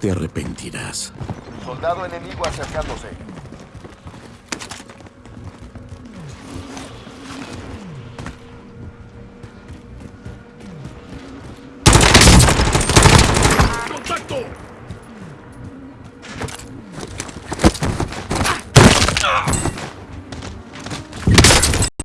Te arrepentirás. Soldado enemigo acercándose.